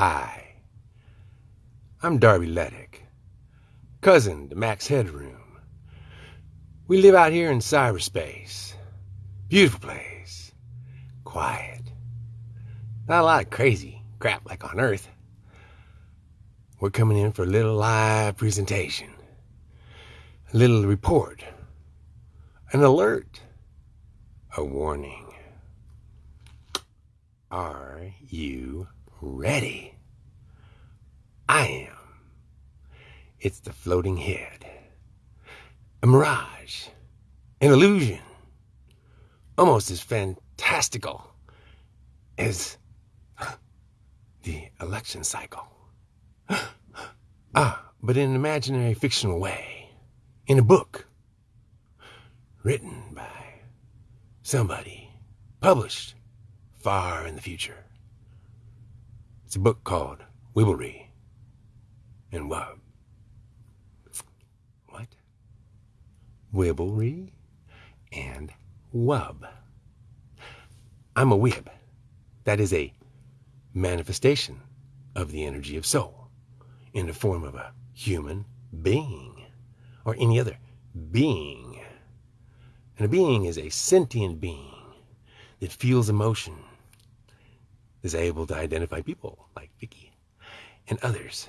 Hi, I'm Darby Leddick, cousin to Max Headroom. We live out here in cyberspace. Beautiful place. Quiet. Not a lot of crazy crap like on Earth. We're coming in for a little live presentation, a little report, an alert, a warning. Are you ready? I am. It's the floating head, a mirage, an illusion, almost as fantastical as the election cycle. ah, but in an imaginary fictional way, in a book written by somebody, published far in the future. It's a book called Wibblery and Wub. What? Wibblery and Wub. I'm a Wib. That is a manifestation of the energy of soul in the form of a human being or any other being. And a being is a sentient being that feels emotion, is able to identify people like Vicky and others.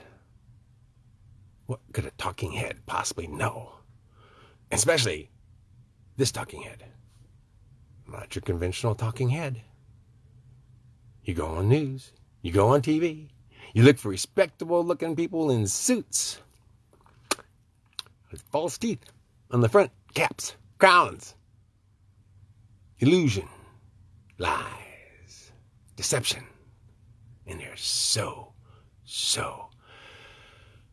What could a talking head possibly know? Especially this talking head. Not your conventional talking head. You go on news, you go on TV, you look for respectable looking people in suits with false teeth on the front, caps, crowns. Illusion, lies, deception. And they're so, so,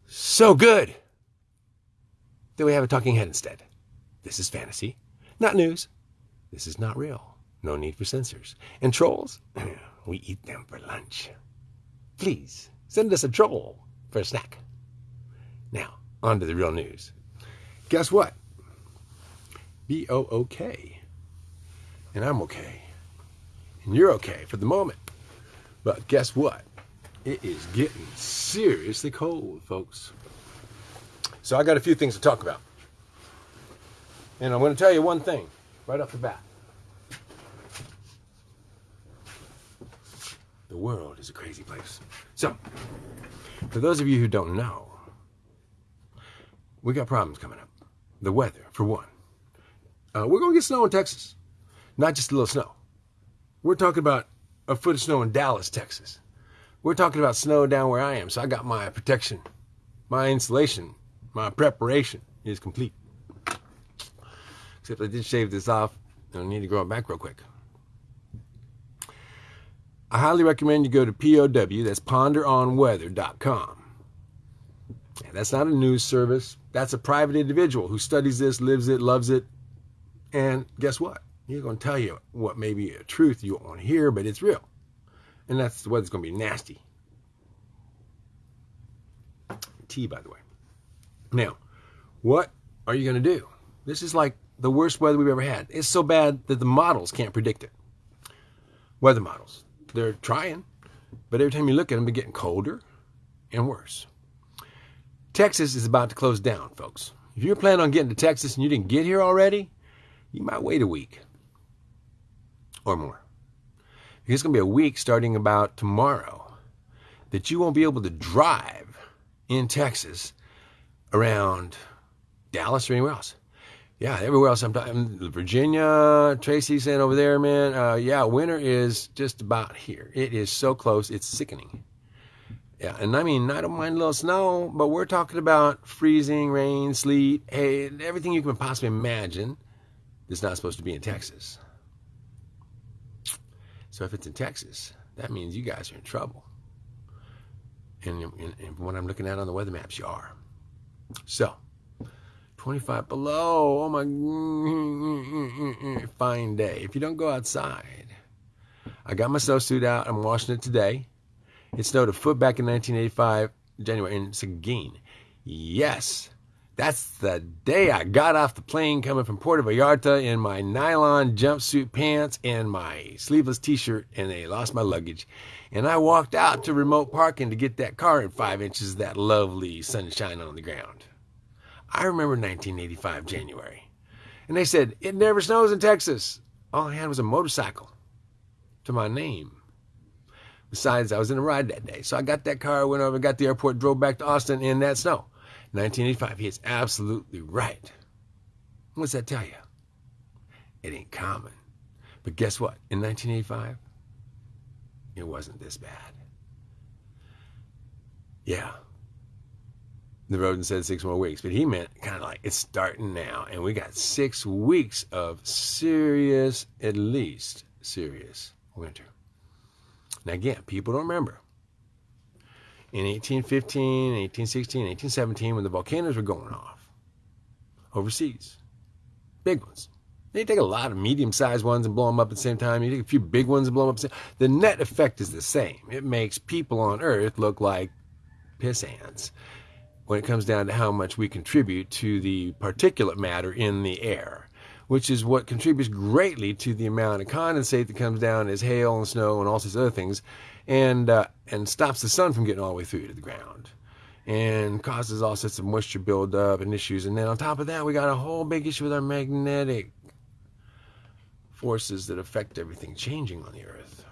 so good that we have a talking head instead. This is fantasy, not news. This is not real. No need for censors. And trolls, we eat them for lunch. Please send us a troll for a snack. Now, on to the real news. Guess what? B O O K. And I'm okay. And you're okay for the moment. But guess what? It is getting seriously cold, folks. So I got a few things to talk about. And I'm going to tell you one thing right off the bat. The world is a crazy place. So, for those of you who don't know, we got problems coming up. The weather, for one. Uh, we're going to get snow in Texas. Not just a little snow. We're talking about a foot of snow in Dallas, Texas. We're talking about snow down where I am. So I got my protection, my insulation, my preparation is complete. Except I did shave this off. and I need to grow it back real quick. I highly recommend you go to POW, that's ponderonweather.com. That's not a news service. That's a private individual who studies this, lives it, loves it. And guess what? He's going to tell you what may be a truth you won't hear, but it's real. And that's the weather's going to be nasty. Tea, by the way. Now, what are you going to do? This is like the worst weather we've ever had. It's so bad that the models can't predict it. Weather models. They're trying, but every time you look at them, they're getting colder and worse. Texas is about to close down, folks. If you're planning on getting to Texas and you didn't get here already, you might wait a week or more. It's going to be a week starting about tomorrow that you won't be able to drive in Texas around Dallas or anywhere else. Yeah, everywhere else I'm talking, Virginia, Tracy saying over there, man. Uh, yeah, winter is just about here. It is so close, it's sickening. Yeah, and I mean, I don't mind a little snow, but we're talking about freezing, rain, sleet, hey, everything you can possibly imagine that's not supposed to be in Texas. So if it's in Texas, that means you guys are in trouble. And, and, and what I'm looking at on the weather maps, you are. So, 25 below. Oh my, fine day. If you don't go outside, I got my snowsuit out. I'm washing it today. It snowed a foot back in 1985, January, in Seguin. Yes, That's the day I got off the plane coming from Puerto Vallarta in my nylon jumpsuit pants and my sleeveless t-shirt and they lost my luggage. And I walked out to remote parking to get that car in five inches of that lovely sunshine on the ground. I remember 1985 January. And they said, it never snows in Texas. All I had was a motorcycle to my name. Besides, I was in a ride that day. So I got that car, went over, got the airport, drove back to Austin in that snow. 1985. He is absolutely right. What's that tell you? It ain't common. But guess what? In 1985, it wasn't this bad. Yeah. The rodent said six more weeks, but he meant kind of like it's starting now, and we got six weeks of serious, at least serious winter. Now, again, people don't remember in 1815, 1816, 1817 when the volcanoes were going off overseas. Big ones. You take a lot of medium-sized ones and blow them up at the same time. You take a few big ones and blow them up. The, the net effect is the same. It makes people on Earth look like piss ants when it comes down to how much we contribute to the particulate matter in the air, which is what contributes greatly to the amount of condensate that comes down as hail and snow and all sorts of other things and uh, and stops the sun from getting all the way through to the ground and causes all sorts of moisture buildup and issues. And then on top of that, we got a whole big issue with our magnetic forces that affect everything changing on the earth.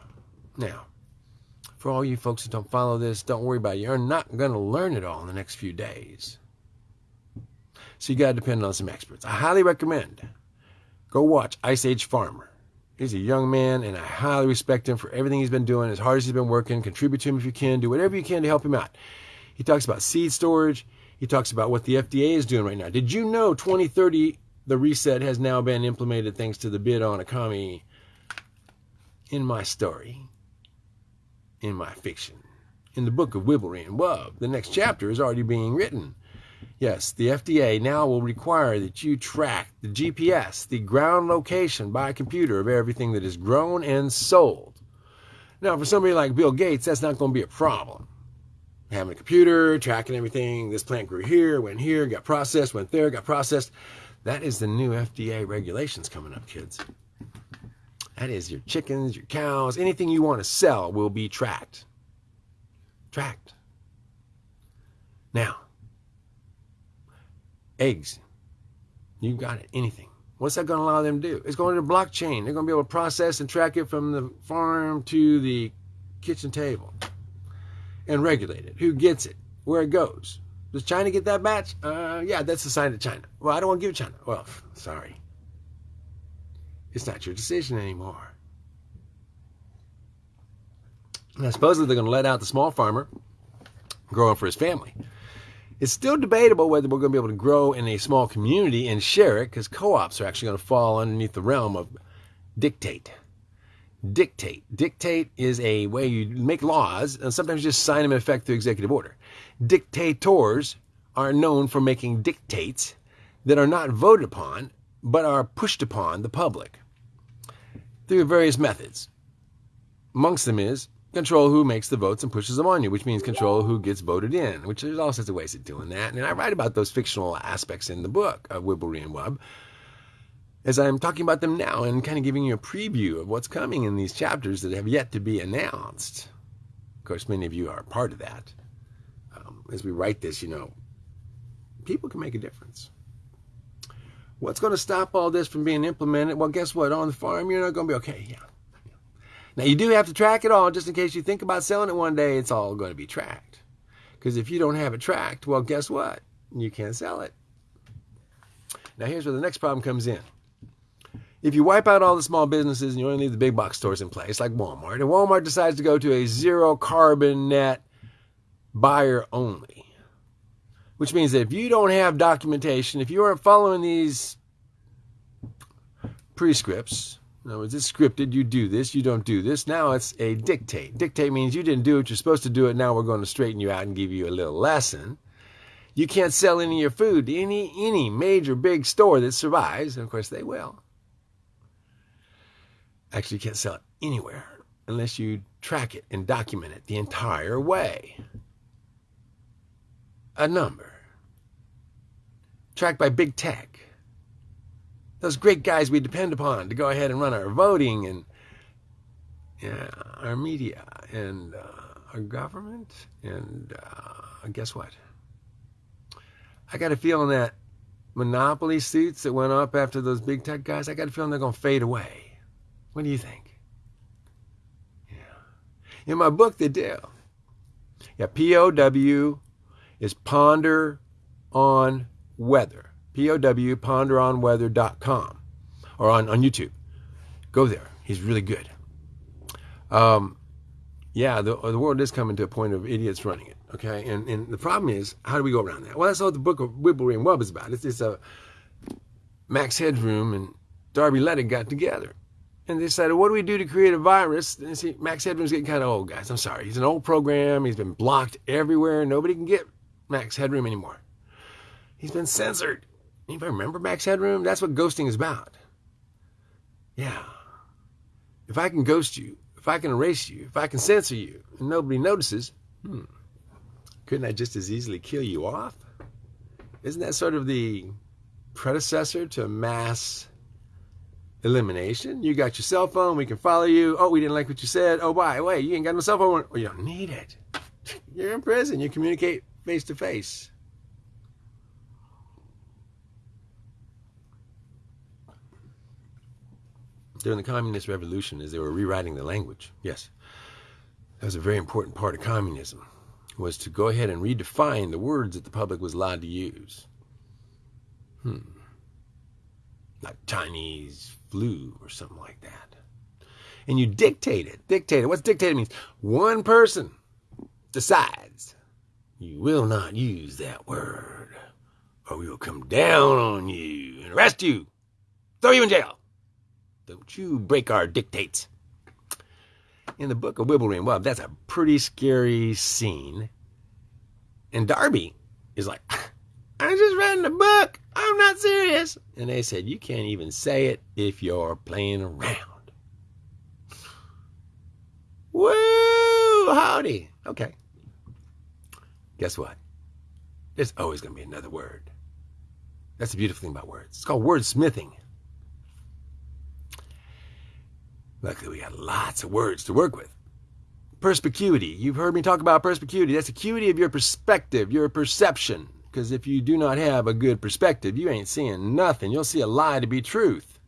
Now, for all you folks that don't follow this, don't worry about it. You're not going to learn it all in the next few days. So you got to depend on some experts. I highly recommend go watch Ice Age Farmer. He's a young man, and I highly respect him for everything he's been doing, as hard as he's been working. Contribute to him if you can. Do whatever you can to help him out. He talks about seed storage. He talks about what the FDA is doing right now. Did you know 2030, the reset has now been implemented thanks to the bid on Akami in my story, in my fiction, in the book of Wibblery and Wub? The next chapter is already being written. Yes, the FDA now will require that you track the GPS, the ground location by computer of everything that is grown and sold. Now, for somebody like Bill Gates, that's not going to be a problem. Having a computer, tracking everything, this plant grew here, went here, got processed, went there, got processed. That is the new FDA regulations coming up, kids. That is your chickens, your cows, anything you want to sell will be tracked. Tracked. Now, eggs. You got it. Anything. What's that going to allow them to do? It's going to blockchain. They're going to be able to process and track it from the farm to the kitchen table and regulate it. Who gets it? Where it goes? Does China get that batch? Uh, yeah, that's assigned to China. Well, I don't want to give China. Well, sorry. It's not your decision anymore. Now, supposedly they're going to let out the small farmer growing for his family. It's still debatable whether we're going to be able to grow in a small community and share it because co ops are actually going to fall underneath the realm of dictate. Dictate. Dictate is a way you make laws and sometimes just sign them in effect through executive order. Dictators are known for making dictates that are not voted upon but are pushed upon the public through various methods. Amongst them is control who makes the votes and pushes them on you, which means control who gets voted in, which there's all sorts of ways of doing that. And I write about those fictional aspects in the book of Wibblery and Wub as I'm talking about them now and kind of giving you a preview of what's coming in these chapters that have yet to be announced. Of course, many of you are part of that. Um, as we write this, you know, people can make a difference. What's going to stop all this from being implemented? Well, guess what? On the farm, you're not going to be okay. Yeah. Now, you do have to track it all just in case you think about selling it one day, it's all going to be tracked. Because if you don't have it tracked, well, guess what? You can't sell it. Now, here's where the next problem comes in. If you wipe out all the small businesses and you only leave the big box stores in place, like Walmart, and Walmart decides to go to a zero carbon net buyer only, which means that if you don't have documentation, if you aren't following these prescripts, in other words, it's scripted. You do this, you don't do this. Now it's a dictate. Dictate means you didn't do it. You're supposed to do it. Now we're going to straighten you out and give you a little lesson. You can't sell any of your food to any any major big store that survives, and of course they will. Actually, you can't sell it anywhere unless you track it and document it the entire way. A number. tracked by big tech. Those great guys we depend upon to go ahead and run our voting and yeah, our media and uh, our government. And uh, guess what? I got a feeling that monopoly suits that went up after those big tech guys, I got a feeling they're going to fade away. What do you think? Yeah. In my book, they Deal, Yeah, P-O-W is ponder on weather. P-O-W, ponderonweather.com or on, on YouTube. Go there. He's really good. Um, yeah, the, the world is coming to a point of idiots running it. Okay, and and the problem is, how do we go around that? Well, that's all the book of Wibblery and Wub is about. It's, it's a Max Headroom and Darby Lettig got together, and they decided, what do we do to create a virus? And see, Max Headroom's getting kind of old, guys. I'm sorry, he's an old program. He's been blocked everywhere. Nobody can get Max Headroom anymore. He's been censored. Anybody remember Max Headroom? That's what ghosting is about. Yeah. If I can ghost you, if I can erase you, if I can censor you, and nobody notices, hmm. Couldn't I just as easily kill you off? Isn't that sort of the predecessor to mass elimination? You got your cell phone, we can follow you. Oh, we didn't like what you said. Oh, by the way, you ain't got no cell phone. Well, you don't need it. You're in prison. You communicate face to face. During the communist revolution, as they were rewriting the language, yes, that was a very important part of communism was to go ahead and redefine the words that the public was allowed to use. Hmm. Like Chinese flu or something like that. And you dictate it. Dictate it. What's dictated means? One person decides you will not use that word or we will come down on you and arrest you, throw you in jail. Don't you break our dictates in the book of Wub, that's a pretty scary scene. And Darby is like, I'm just read a book. I'm not serious. And they said, You can't even say it if you're playing around. Woo! Howdy. Okay. Guess what? There's always going to be another word. That's the beautiful thing about words. It's called wordsmithing. Luckily, we got lots of words to work with. Perspicuity. You've heard me talk about perspicuity. That's acuity of your perspective, your perception. Because if you do not have a good perspective, you ain't seeing nothing. You'll see a lie to be truth,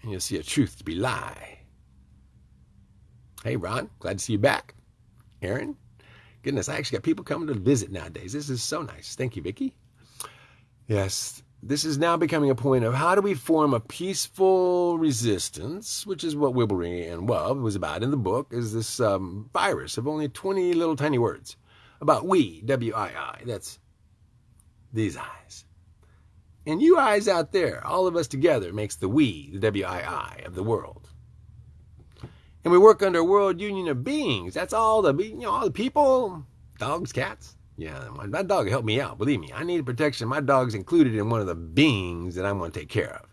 and you'll see a truth to be lie. Hey, Ron, glad to see you back. Aaron, goodness, I actually got people coming to visit nowadays. This is so nice. Thank you, Vicki. Yes, this is now becoming a point of how do we form a peaceful resistance, which is what Wibblery and Wub was about in the book, is this um, virus of only 20 little tiny words about we, W-I-I. That's these eyes. And you eyes out there, all of us together makes the we, the W-I-I of the world. And we work under a world union of beings. That's all the, you know, all the people, dogs, cats, yeah, my dog helped me out. Believe me, I needed protection. My dog's included in one of the beings that I'm going to take care of.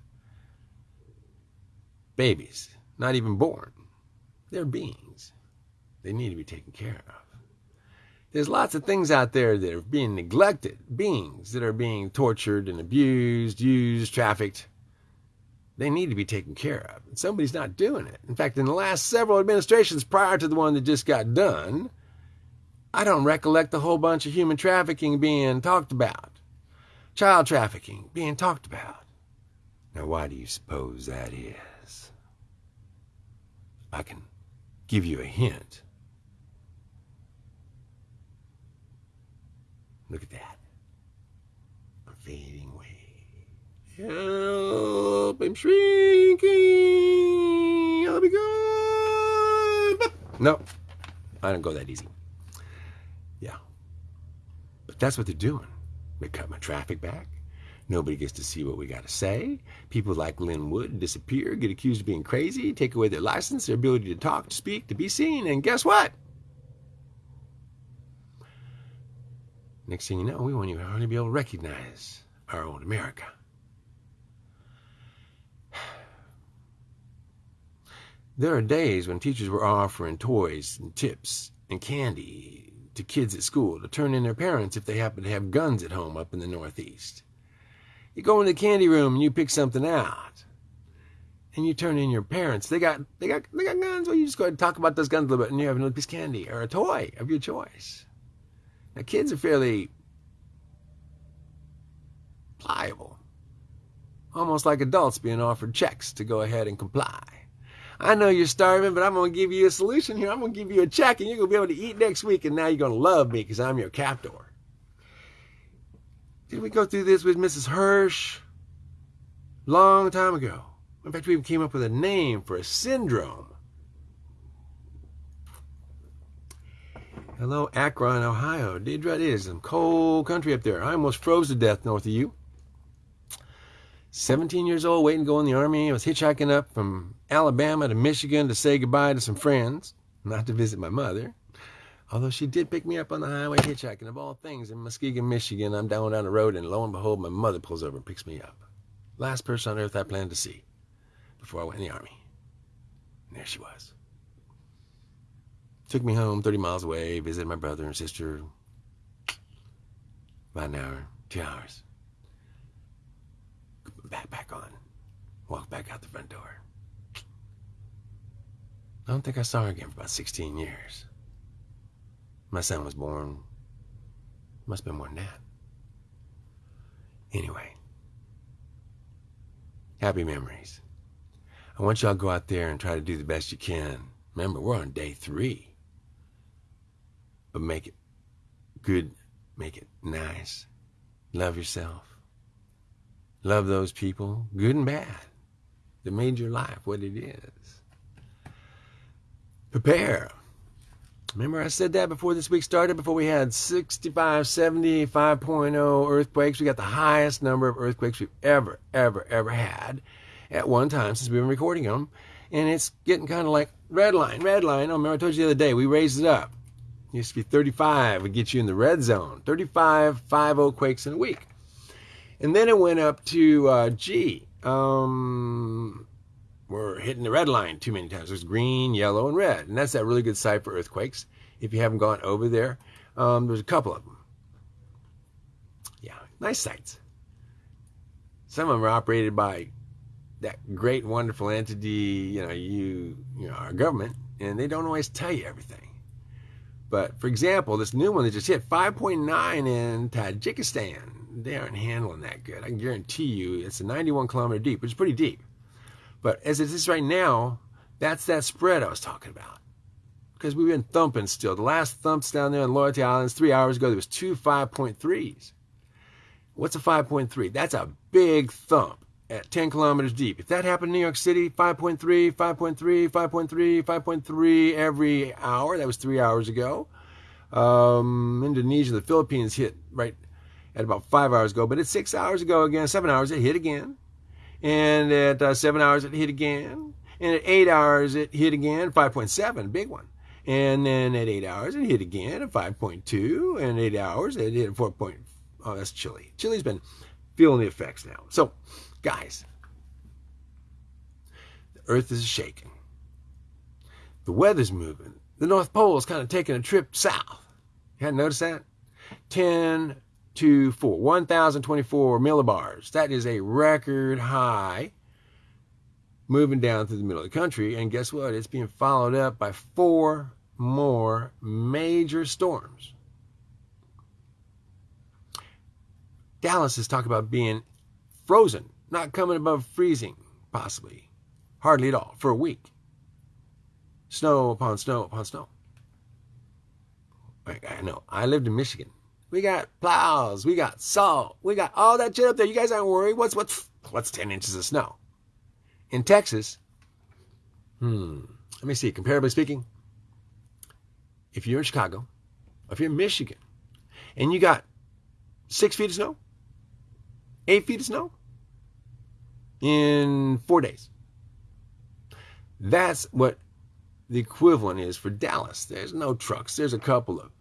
Babies, not even born. They're beings. They need to be taken care of. There's lots of things out there that are being neglected, beings that are being tortured and abused, used, trafficked. They need to be taken care of. And somebody's not doing it. In fact, in the last several administrations prior to the one that just got done, I don't recollect a whole bunch of human trafficking being talked about, child trafficking being talked about. Now, why do you suppose that is? I can give you a hint. Look at that. I'm fading away. Help! I'm shrinking! I'll be gone! No, I don't go that easy. That's what they're doing. They cut my traffic back. Nobody gets to see what we got to say. People like Lin Wood disappear, get accused of being crazy, take away their license, their ability to talk, to speak, to be seen, and guess what? Next thing you know, we won't even be able to recognize our own America. There are days when teachers were offering toys and tips and candy to kids at school to turn in their parents if they happen to have guns at home up in the Northeast. You go in the candy room and you pick something out. And you turn in your parents. They got they got they got guns. Well, you just go ahead and talk about those guns a little bit and you have another piece of candy or a toy of your choice. Now kids are fairly pliable. Almost like adults being offered checks to go ahead and comply. I know you're starving, but I'm going to give you a solution here. I'm going to give you a check and you're going to be able to eat next week and now you're going to love me because I'm your captor. Did we go through this with Mrs. Hirsch? Long time ago. In fact, we even came up with a name for a syndrome. Hello, Akron, Ohio. Deidre, it is some cold country up there. I almost froze to death north of you. 17 years old, waiting to go in the army. I was hitchhiking up from Alabama to Michigan to say goodbye to some friends, not to visit my mother. Although she did pick me up on the highway hitchhiking, of all things, in Muskegon, Michigan. I'm down down the road, and lo and behold, my mother pulls over and picks me up. Last person on earth I planned to see before I went in the army. And there she was. Took me home 30 miles away, visited my brother and sister. About an hour, two hours. Backpack on. Walked back out the front door. I don't think I saw her again for about 16 years. My son was born, must have been more than that. Anyway, happy memories. I want y'all to go out there and try to do the best you can. Remember, we're on day three. But make it good, make it nice. Love yourself. Love those people, good and bad, that made your life what it is. Prepare Remember I said that before this week started, before we had 65, 70, 5.0 earthquakes. We got the highest number of earthquakes we've ever, ever, ever had at one time since we've been recording them. And it's getting kind of like red line, red line. Oh, remember I told you the other day, we raised it up. It used to be 35 would get you in the red zone. 35, 5 quakes in a week. And then it went up to, uh, G, um, we're hitting the red line too many times. There's green, yellow, and red. And that's that really good site for earthquakes. If you haven't gone over there, um, there's a couple of them. Yeah, nice sites. Some of them are operated by that great, wonderful entity, you know, you, you know, our government, and they don't always tell you everything. But for example, this new one that just hit 5.9 in Tajikistan, they aren't handling that good. I can guarantee you it's a 91 kilometer deep, which is pretty deep. But as it is right now, that's that spread I was talking about. Because we've been thumping still. The last thumps down there on Loyalty Islands three hours ago, there was two 5.3s. What's a 5.3? That's a big thump at 10 kilometers deep. If that happened in New York City, 5.3, 5.3, 5.3, 5.3 every hour, that was three hours ago. Um, Indonesia, the Philippines hit right at about five hours ago, but it's six hours ago again, seven hours, it hit again. And at uh, seven hours, it hit again. And at eight hours, it hit again, 5.7, big one. And then at eight hours, it hit again at 5.2. And eight hours, it hit 4. Point, oh, that's Chile. Chile's been feeling the effects now. So, guys, the earth is shaking. The weather's moving. The North Pole is kind of taking a trip south. You hadn't noticed that? 10 to 4, 1,024 millibars. That is a record high moving down through the middle of the country. And guess what? It's being followed up by four more major storms. Dallas is talking about being frozen, not coming above freezing, possibly, hardly at all, for a week. Snow upon snow upon snow. I know. I lived in Michigan we got plows. We got salt. We got all that shit up there. You guys aren't worried. What's what's what's ten inches of snow? In Texas, hmm. Let me see. Comparably speaking, if you're in Chicago, if you're in Michigan, and you got six feet of snow, eight feet of snow in four days, that's what the equivalent is for Dallas. There's no trucks. There's a couple of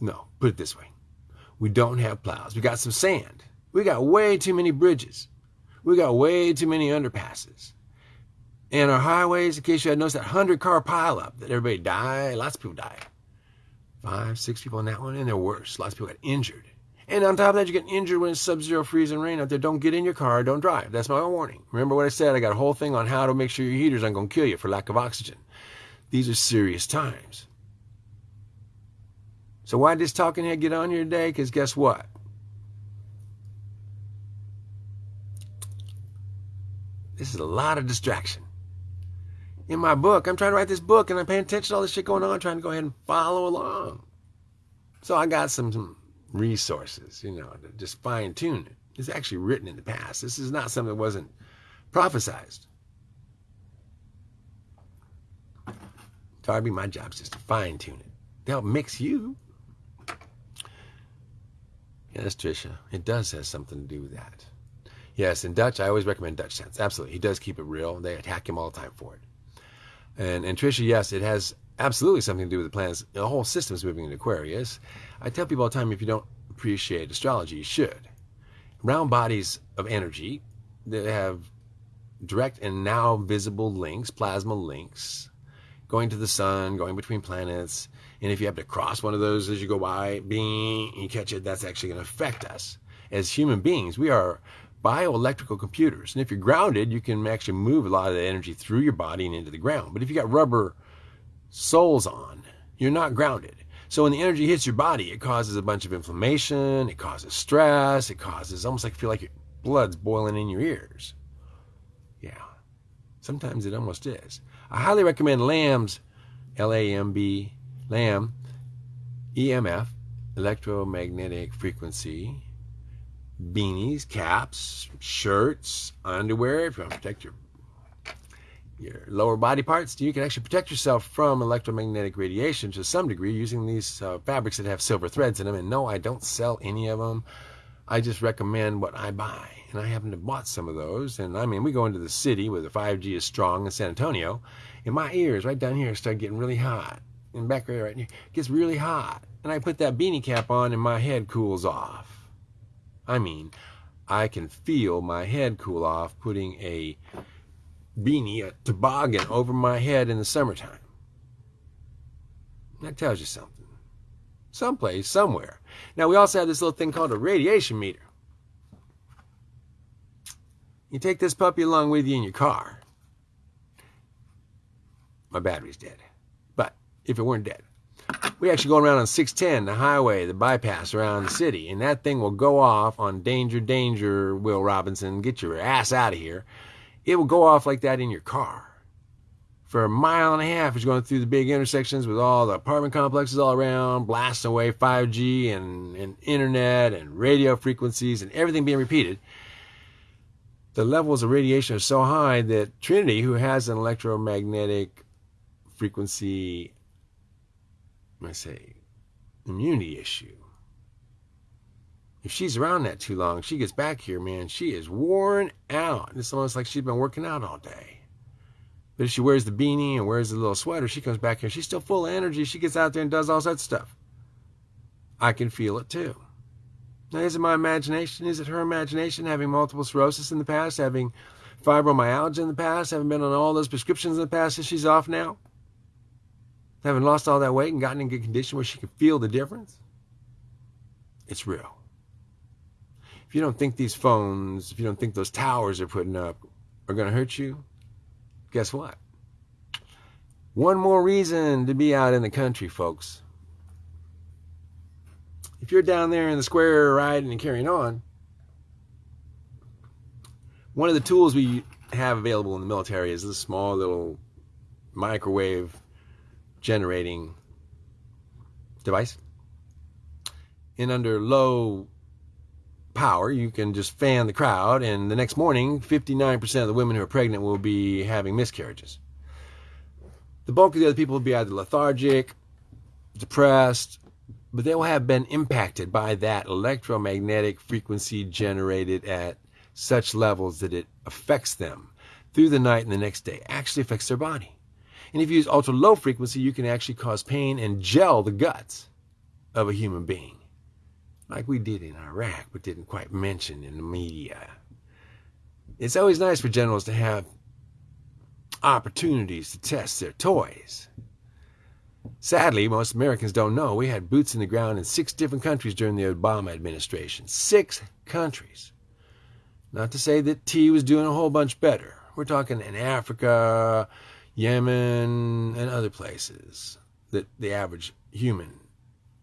no, put it this way. We don't have plows. We got some sand. We got way too many bridges. We got way too many underpasses. And our highways, in case you had noticed that 100 car pileup that everybody died, lots of people died. Five, six people on that one, and they're worse. Lots of people got injured. And on top of that, you get injured when it's sub-zero freezing rain out there. Don't get in your car. Don't drive. That's my warning. Remember what I said? I got a whole thing on how to make sure your heaters aren't going to kill you for lack of oxygen. These are serious times. So why did this talking head get on here today? Because guess what? This is a lot of distraction. In my book, I'm trying to write this book and I'm paying attention to all this shit going on, trying to go ahead and follow along. So I got some, some resources, you know, to just fine tune it. It's actually written in the past. This is not something that wasn't prophesized. Darby, my job is just to fine tune it. To help mix you. Yes, Trisha, it does have something to do with that. Yes, in Dutch, I always recommend Dutchsinse. Absolutely. He does keep it real. They attack him all the time for it. And, and Trisha, yes, it has absolutely something to do with the planets. The whole system is moving in Aquarius. I tell people all the time if you don't appreciate astrology, you should. Round bodies of energy that have direct and now visible links, plasma links, going to the sun, going between planets. And if you have to cross one of those as you go by, being you catch it, that's actually going to affect us. As human beings, we are bioelectrical computers. And if you're grounded, you can actually move a lot of the energy through your body and into the ground. But if you got rubber soles on, you're not grounded. So when the energy hits your body, it causes a bunch of inflammation, it causes stress, it causes almost like you feel like your blood's boiling in your ears. Yeah. Sometimes it almost is. I highly recommend LAMB's L A M B LAMB EMF electromagnetic frequency beanies, caps, shirts, underwear, if you want to protect your your lower body parts, you can actually protect yourself from electromagnetic radiation to some degree using these uh, fabrics that have silver threads in them. And no, I don't sell any of them. I just recommend what I buy. And I happen to bought some of those. And I mean, we go into the city where the 5G is strong in San Antonio, and my ears right down here start getting really hot. And back here, right here gets really hot. And I put that beanie cap on, and my head cools off. I mean, I can feel my head cool off putting a beanie, a toboggan over my head in the summertime. That tells you something. Someplace, somewhere. Now, we also have this little thing called a radiation meter. You take this puppy along with you in your car. My battery's dead. If it weren't dead, we actually go around on 610, the highway, the bypass around the city, and that thing will go off on danger, danger, Will Robinson, get your ass out of here. It will go off like that in your car. For a mile and a half, it's going through the big intersections with all the apartment complexes all around, blasting away 5G and, and internet and radio frequencies and everything being repeated. The levels of radiation are so high that Trinity, who has an electromagnetic frequency I say, immunity issue. If she's around that too long, she gets back here, man, she is worn out. It's almost like she's been working out all day. But if she wears the beanie and wears the little sweater, she comes back here, she's still full of energy. She gets out there and does all that stuff. I can feel it too. Now, is it my imagination? Is it her imagination having multiple sclerosis in the past, having fibromyalgia in the past, having been on all those prescriptions in the past that she's off now? Having lost all that weight and gotten in good condition where she can feel the difference, it's real. If you don't think these phones, if you don't think those towers they're putting up are going to hurt you, guess what? One more reason to be out in the country, folks. If you're down there in the square riding and carrying on, one of the tools we have available in the military is this small little microwave generating device. And under low power, you can just fan the crowd, and the next morning, 59% of the women who are pregnant will be having miscarriages. The bulk of the other people will be either lethargic, depressed, but they will have been impacted by that electromagnetic frequency generated at such levels that it affects them through the night and the next day, actually affects their body. And if you use ultra low frequency, you can actually cause pain and gel the guts of a human being, like we did in Iraq, but didn't quite mention in the media. It's always nice for generals to have opportunities to test their toys. Sadly, most Americans don't know we had boots in the ground in six different countries during the Obama administration. Six countries. Not to say that T was doing a whole bunch better. We're talking in Africa, Yemen, and other places that the average human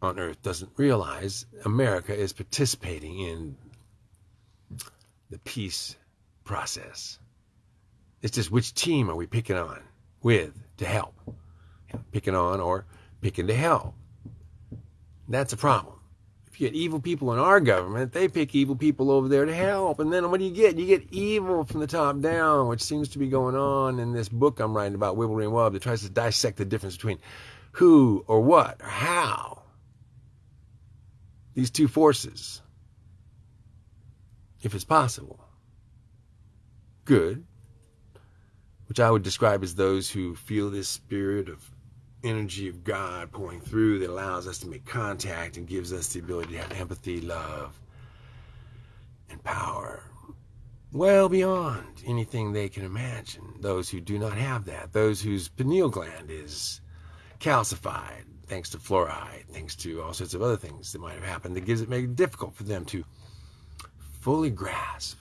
on earth doesn't realize America is participating in the peace process. It's just which team are we picking on with to help? Picking on or picking to help. That's a problem. You get evil people in our government, they pick evil people over there to help. And then what do you get? You get evil from the top down, which seems to be going on in this book I'm writing about, Wibblery and Wub, that tries to dissect the difference between who or what or how these two forces, if it's possible, good, which I would describe as those who feel this spirit of energy of God pouring through that allows us to make contact and gives us the ability to have empathy, love, and power well beyond anything they can imagine. Those who do not have that, those whose pineal gland is calcified, thanks to fluoride, thanks to all sorts of other things that might have happened that gives it make it difficult for them to fully grasp,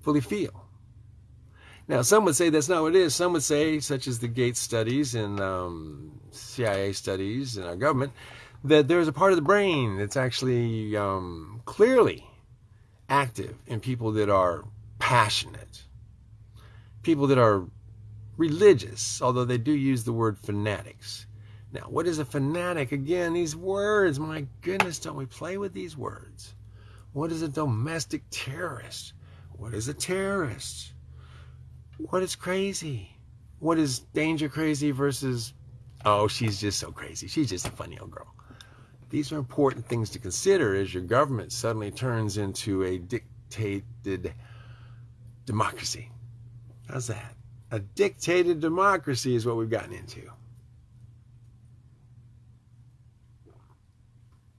fully feel. Now, some would say that's not what it is. Some would say, such as the Gates studies and um, CIA studies and our government, that there's a part of the brain that's actually um, clearly active in people that are passionate, people that are religious, although they do use the word fanatics. Now, what is a fanatic? Again, these words, my goodness, don't we play with these words? What is a domestic terrorist? What is a terrorist? What is crazy? What is danger crazy versus, oh, she's just so crazy. She's just a funny old girl. These are important things to consider as your government suddenly turns into a dictated democracy. How's that? A dictated democracy is what we've gotten into.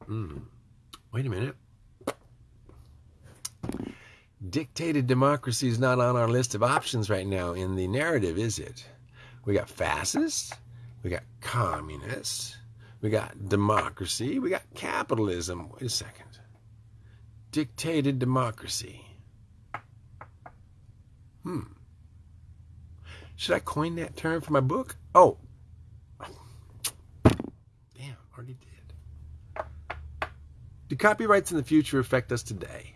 Mm. Wait a minute. Dictated democracy is not on our list of options right now in the narrative, is it? We got fascists, we got communists, we got democracy, we got capitalism. Wait a second. Dictated democracy. Hmm. Should I coin that term for my book? Oh. Damn, already did. Do copyrights in the future affect us today?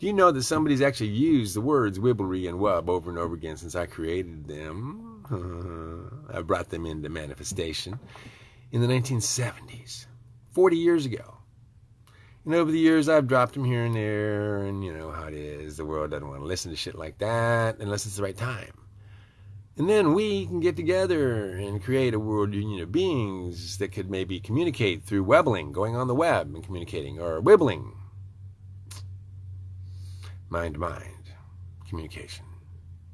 Do you know that somebody's actually used the words wibblery and wub over and over again since I created them? Uh, I brought them into manifestation in the 1970s, 40 years ago. And over the years, I've dropped them here and there, and you know how it is. The world doesn't want to listen to shit like that unless it's the right time. And then we can get together and create a world union of beings that could maybe communicate through webbling, going on the web and communicating, or wibbling. Mind to mind communication,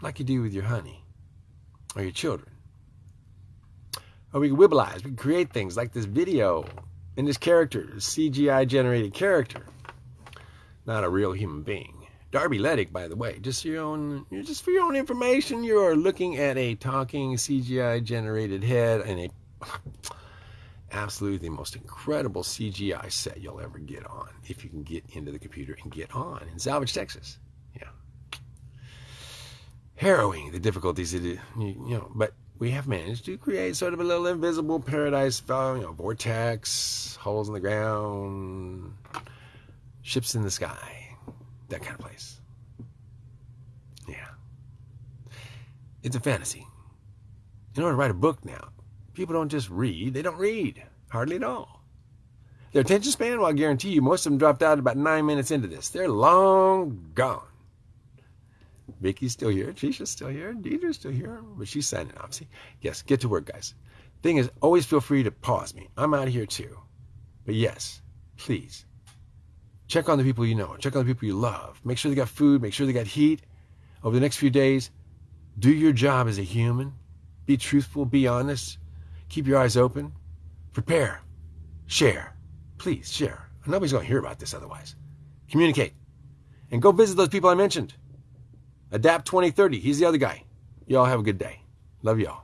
like you do with your honey or your children. Or we can wibbleize, we can create things like this video and this character, this CGI generated character, not a real human being. Darby Ledick, by the way, just your own, just for your own information, you are looking at a talking CGI generated head and a absolutely the most incredible CGI set you'll ever get on if you can get into the computer and get on in Salvage, Texas. Yeah, harrowing the difficulties it is, you know, but we have managed to create sort of a little invisible paradise, you know, vortex, holes in the ground, ships in the sky that kind of place. Yeah. It's a fantasy. In order to write a book now, people don't just read, they don't read. Hardly at all. Their attention span, well, I guarantee you, most of them dropped out about nine minutes into this. They're long gone. Vicky's still here. Trisha's still here. Deidre's still here. But she's signing off. See? Yes, get to work, guys. Thing is, always feel free to pause me. I'm out of here too. But yes, please, Check on the people you know. Check on the people you love. Make sure they got food. Make sure they got heat. Over the next few days, do your job as a human. Be truthful. Be honest. Keep your eyes open. Prepare. Share. Please share. Nobody's going to hear about this otherwise. Communicate. And go visit those people I mentioned. Adapt 2030. He's the other guy. Y'all have a good day. Love y'all.